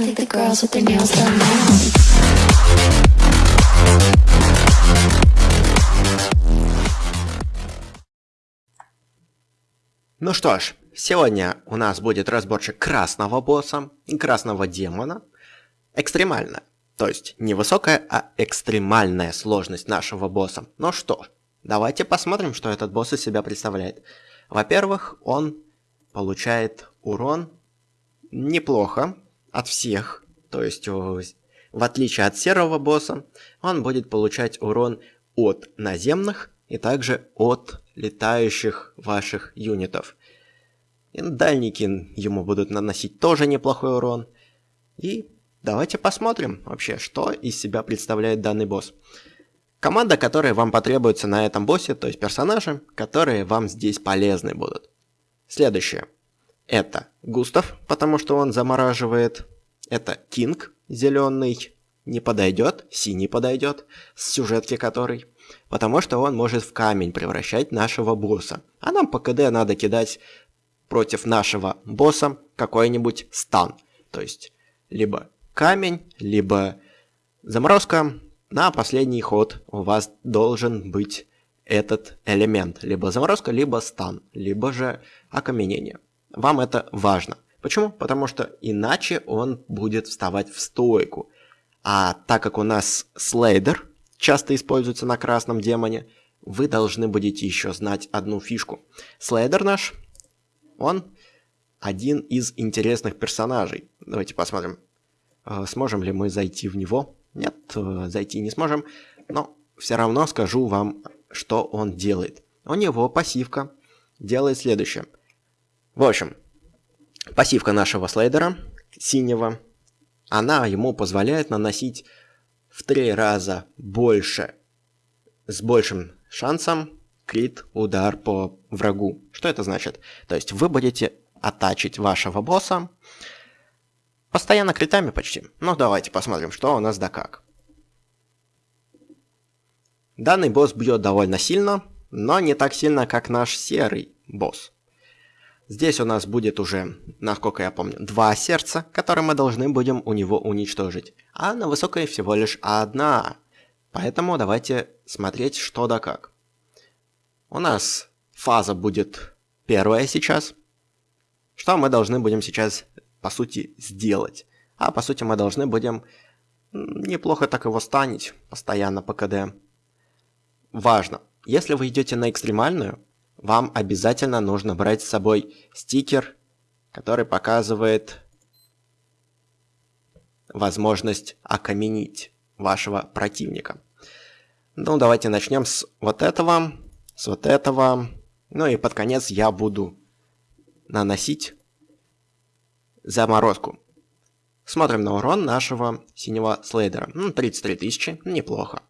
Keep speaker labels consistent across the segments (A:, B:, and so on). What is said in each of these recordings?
A: I think the girls with their nails done now.
B: Ну что ж, сегодня у нас будет разборчик красного босса и красного демона. Экстремально. То есть не высокая, а экстремальная сложность нашего босса. Ну что, давайте посмотрим, что этот босс из себя представляет. Во-первых, он получает урон неплохо от всех. То есть, в отличие от серого босса, он будет получать урон от наземных и также от летающих ваших юнитов. И дальники ему будут наносить тоже неплохой урон. И давайте посмотрим вообще, что из себя представляет данный босс. Команда, которая вам потребуется на этом боссе, то есть персонажи, которые вам здесь полезны будут. Следующее. Это Густав, потому что он замораживает. Это Кинг, зеленый, не подойдет, синий подойдет, с сюжетки который. Потому что он может в камень превращать нашего босса. А нам по КД надо кидать против нашего босса какой-нибудь стан. То есть, либо камень, либо заморозка. На последний ход у вас должен быть этот элемент. Либо заморозка, либо стан, либо же окаменение. Вам это важно. Почему? Потому что иначе он будет вставать в стойку. А так как у нас слейдер часто используется на красном демоне, вы должны будете еще знать одну фишку. Слейдер наш, он один из интересных персонажей. Давайте посмотрим, э, сможем ли мы зайти в него. Нет, э, зайти не сможем, но все равно скажу вам, что он делает. У него пассивка делает следующее. В общем, пассивка нашего слайдера, синего, она ему позволяет наносить в три раза больше, с большим шансом крит удар по врагу. Что это значит? То есть вы будете оттачить вашего босса постоянно критами почти. Ну давайте посмотрим, что у нас да как. Данный босс бьет довольно сильно, но не так сильно, как наш серый босс. Здесь у нас будет уже, насколько я помню, два сердца, которые мы должны будем у него уничтожить. А на высокой всего лишь одна. Поэтому давайте смотреть что да как. У нас фаза будет первая сейчас. Что мы должны будем сейчас, по сути, сделать? А по сути мы должны будем неплохо так его станить постоянно по КД. Важно, если вы идете на экстремальную, вам обязательно нужно брать с собой стикер, который показывает возможность окаменить вашего противника. Ну, давайте начнем с вот этого, с вот этого. Ну и под конец я буду наносить заморозку. Смотрим на урон нашего синего слейдера. Ну, 33 тысячи, неплохо.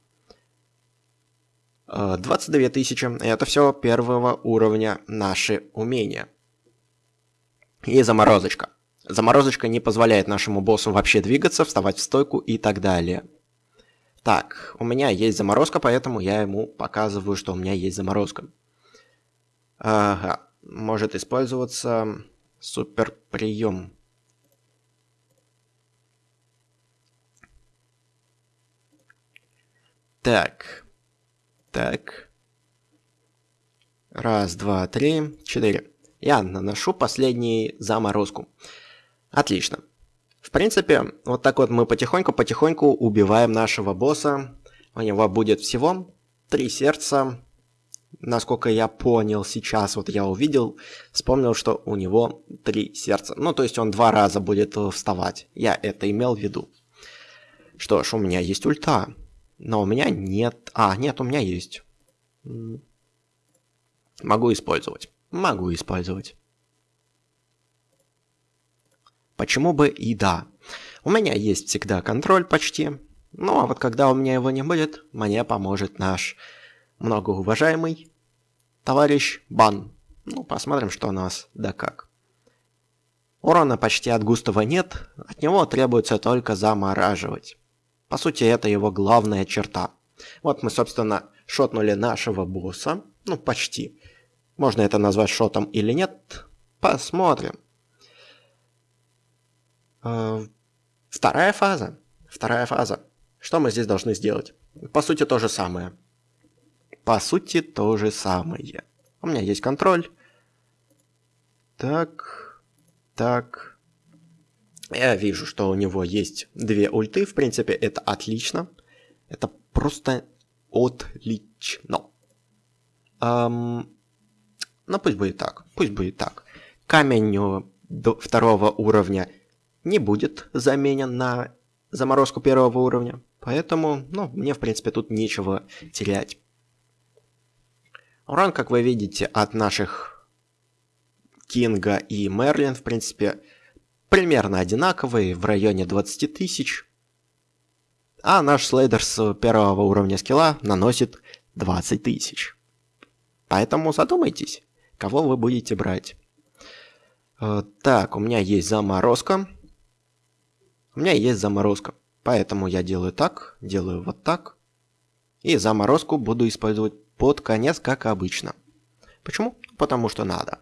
B: 22 э, тысячи. Это все первого уровня наши умения. И заморозочка. Заморозочка не позволяет нашему боссу вообще двигаться, вставать в стойку и так далее. Так, у меня есть заморозка, поэтому я ему показываю, что у меня есть заморозка. Ага, может использоваться супер прием. Так, так. Раз, два, три, четыре. Я наношу последний заморозку. Отлично. В принципе, вот так вот мы потихоньку-потихоньку убиваем нашего босса. У него будет всего три сердца. Насколько я понял сейчас, вот я увидел, вспомнил, что у него три сердца. Ну, то есть он два раза будет вставать. Я это имел в виду. Что ж, у меня есть ульта. Но у меня нет... А, нет, у меня есть. Могу использовать. Могу использовать. Почему бы и да. У меня есть всегда контроль почти. Ну, а вот когда у меня его не будет, мне поможет наш многоуважаемый товарищ Бан. Ну, посмотрим, что у нас да как. Урона почти от Густава нет, от него требуется только замораживать. По сути, это его главная черта. Вот мы, собственно, шотнули нашего босса. Ну, почти. Можно это назвать шотом или нет? Посмотрим. Э, Вторая фаза. Вторая фаза. Что мы здесь должны сделать? По сути, то же самое. По сути, то же самое. У меня есть контроль. Так, так. Я вижу, что у него есть две ульты. В принципе, это отлично. Это просто отлично. Эм, ну, пусть будет так. Пусть будет так. Камень до второго уровня не будет заменен на заморозку первого уровня. Поэтому, ну, мне, в принципе, тут нечего терять. Урон, как вы видите, от наших Кинга и Мерлин, в принципе, примерно одинаковый, в районе 20 тысяч. А наш слейдер с первого уровня скилла наносит 20 тысяч. Поэтому задумайтесь, кого вы будете брать. Э, так, у меня есть заморозка. У меня есть заморозка. Поэтому я делаю так, делаю вот так. И заморозку буду использовать под конец, как обычно. Почему? Потому что надо.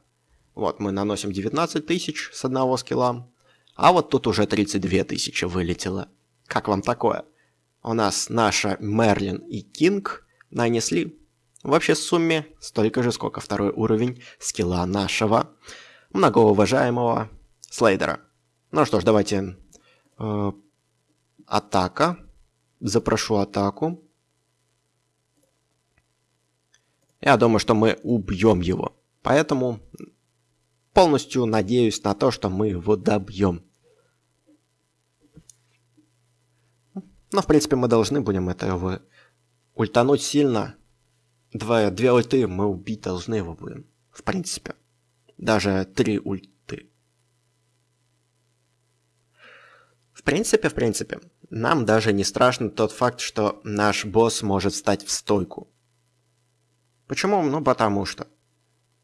B: Вот мы наносим 19 тысяч с одного скилла. А вот тут уже 32 тысячи вылетело. Как вам такое? У нас наша Мерлин и Кинг нанесли в общей сумме столько же, сколько второй уровень скилла нашего многоуважаемого Слейдера. Ну что ж, давайте э, атака. Запрошу атаку. Я думаю, что мы убьем его. Поэтому полностью надеюсь на то, что мы его добьем. Но, в принципе, мы должны будем этого ультануть сильно. Два, две ульты мы убить должны его будем. В принципе. Даже три ульты. В принципе, в принципе, нам даже не страшно тот факт, что наш босс может встать в стойку. Почему? Ну, потому что.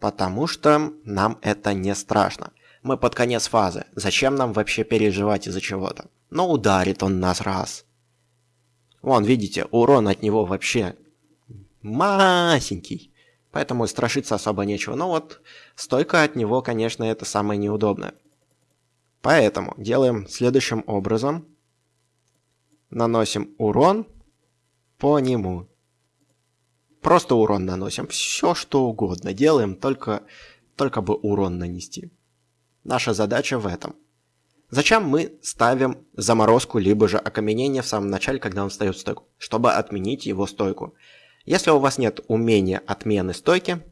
B: Потому что нам это не страшно. Мы под конец фазы. Зачем нам вообще переживать из-за чего-то? Но ударит он нас раз. Вон, видите, урон от него вообще масенький. Поэтому страшиться особо нечего. Но вот стойка от него, конечно, это самое неудобное. Поэтому делаем следующим образом. Наносим урон по нему. Просто урон наносим. Все что угодно делаем, только, только бы урон нанести. Наша задача в этом. Зачем мы ставим заморозку, либо же окаменение в самом начале, когда он встает в стойку? Чтобы отменить его стойку. Если у вас нет умения отмены стойки,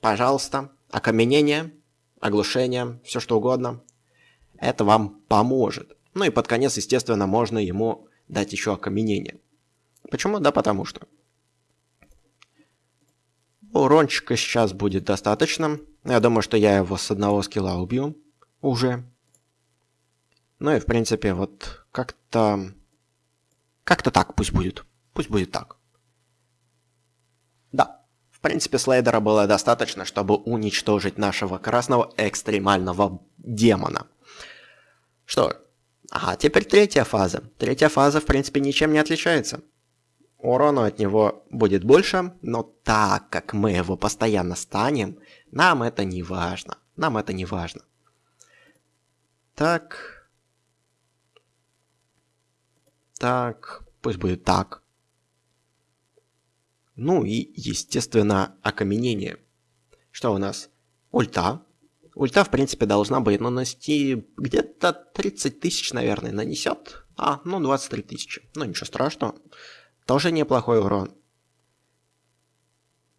B: пожалуйста, окаменение, оглушение, все что угодно, это вам поможет. Ну и под конец, естественно, можно ему дать еще окаменение. Почему? Да потому что. Урончика сейчас будет достаточно. Я думаю, что я его с одного скилла убью уже. Ну и в принципе вот как-то... Как-то так пусть будет. Пусть будет так. Да, в принципе слайдера было достаточно, чтобы уничтожить нашего красного экстремального демона. Что, ага, теперь третья фаза. Третья фаза в принципе ничем не отличается. Урона от него будет больше, но так как мы его постоянно станем, нам это не важно. Нам это не важно. Так. Так. Пусть будет так. Ну и, естественно, окаменение. Что у нас? Ульта. Ульта, в принципе, должна быть нанести где-то 30 тысяч, наверное, нанесет. А, ну 23 тысячи. Ну ничего страшного. Тоже неплохой урон.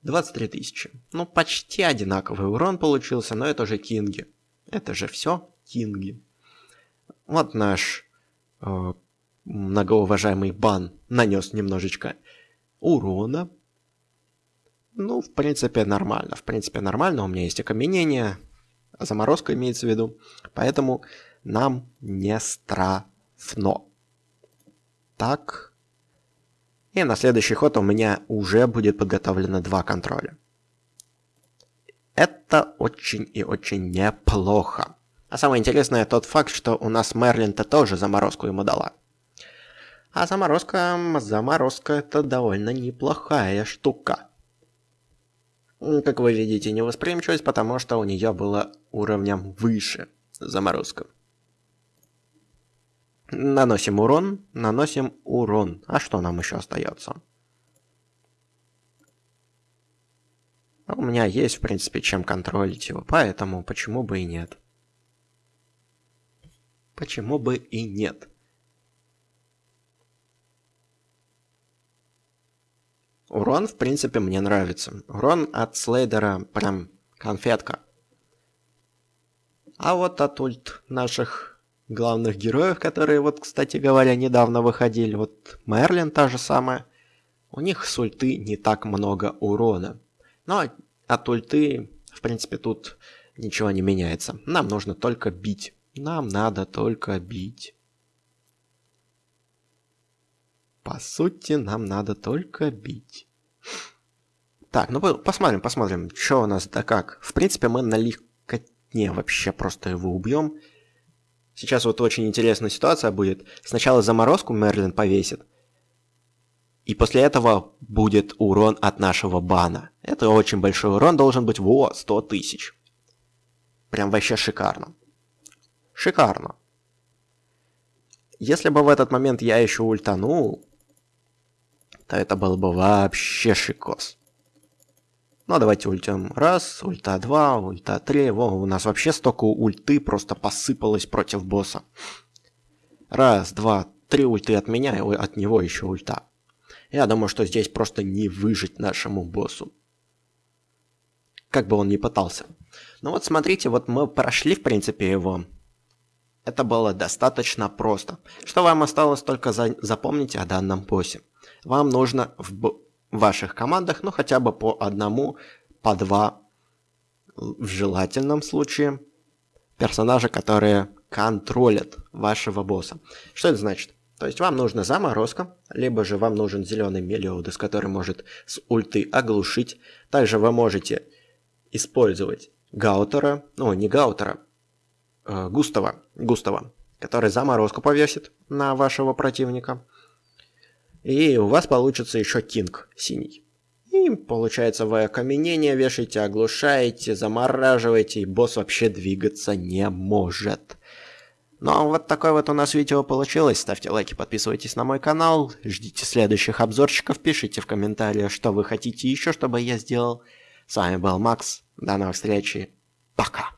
B: 23 тысячи. Ну, почти одинаковый урон получился, но это же кинги. Это же все кинги. Вот наш э, многоуважаемый бан нанес немножечко урона. Ну, в принципе, нормально. В принципе, нормально. У меня есть окаменение. Заморозка имеется в виду. Поэтому нам не страшно. Так. И на следующий ход у меня уже будет подготовлено два контроля. Это очень и очень неплохо. А самое интересное тот факт, что у нас Мерлин-то тоже заморозку ему дала. А заморозка, заморозка это довольно неплохая штука. Как вы видите, невосприимчивость, потому что у нее было уровнем выше заморозка. Наносим урон, наносим урон. А что нам еще остается? У меня есть, в принципе, чем контролить его, поэтому почему бы и нет. Почему бы и нет? Урон, в принципе, мне нравится. Урон от Слейдера прям конфетка. А вот от ульт наших главных героев, которые вот, кстати говоря, недавно выходили, вот Мерлин та же самая, у них с ульты не так много урона. Но от ульты, в принципе, тут ничего не меняется. Нам нужно только бить. Нам надо только бить. По сути, нам надо только бить. Так, ну посмотрим, посмотрим, что у нас да как. В принципе, мы на легкотне вообще просто его убьем. Сейчас вот очень интересная ситуация будет. Сначала заморозку Мерлин повесит. И после этого будет урон от нашего бана. Это очень большой урон, должен быть, во, 100 тысяч. Прям вообще шикарно. Шикарно. Если бы в этот момент я еще ультанул, то это было бы вообще шикос. Ну, давайте ультем раз, ульта два, ульта три. Во, у нас вообще столько ульты просто посыпалось против босса. Раз, два, три ульты от меня, и от него еще ульта. Я думаю, что здесь просто не выжить нашему боссу. Как бы он ни пытался. Ну вот смотрите, вот мы прошли, в принципе, его. Это было достаточно просто. Что вам осталось только за... запомнить о данном боссе. Вам нужно в ваших командах, ну хотя бы по одному, по два, в желательном случае, персонажа, которые контролят вашего босса. Что это значит? То есть вам нужна заморозка, либо же вам нужен зеленый мелиодес, который может с ульты оглушить. Также вы можете использовать Гаутера, ну не Гаутера, э, Густава, Густава, который заморозку повесит на вашего противника. И у вас получится еще Кинг синий. И получается вы окаменение вешаете, оглушаете, замораживаете, и босс вообще двигаться не может. Ну а вот такое вот у нас видео получилось. Ставьте лайки, подписывайтесь на мой канал, ждите следующих обзорчиков, пишите в комментариях, что вы хотите еще, чтобы я сделал. С вами был Макс. До новых встреч. Пока.